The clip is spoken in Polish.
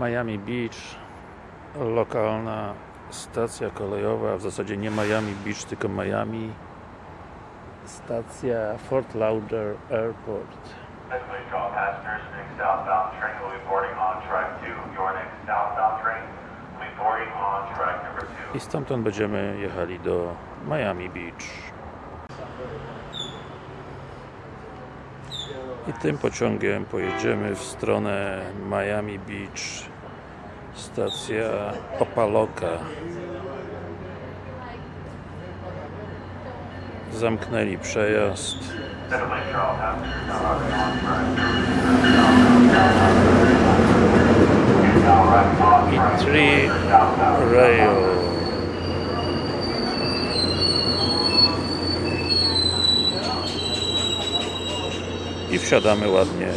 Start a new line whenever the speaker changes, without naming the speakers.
Miami Beach lokalna stacja kolejowa w zasadzie nie Miami Beach tylko Miami stacja Fort Lauderdale Airport
Please all passengers, next southbound train will be boarding on track 2. Your next southbound train will be boarding on track number 2.
i stamtąd będziemy jechali do Miami Beach i tym pociągiem pojedziemy w stronę Miami Beach stacja Opaloka. Zamknęli przejazd.
Please all passengers
i wsiadamy ładnie